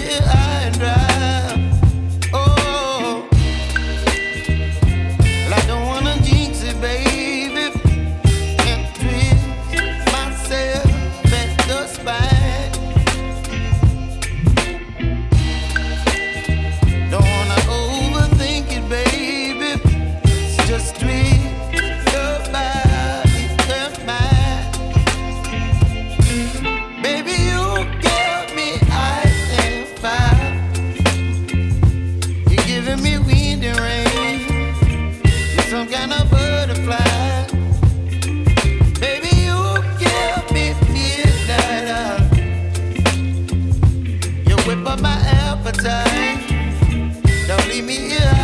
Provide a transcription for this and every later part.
yeah. up my appetite. Don't leave me here.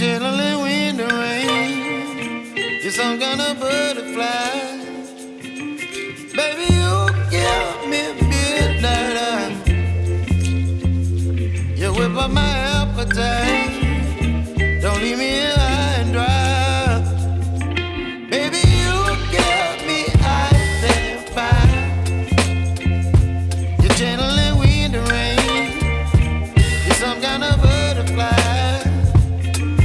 chilling in the rain. You're some kind of butterfly.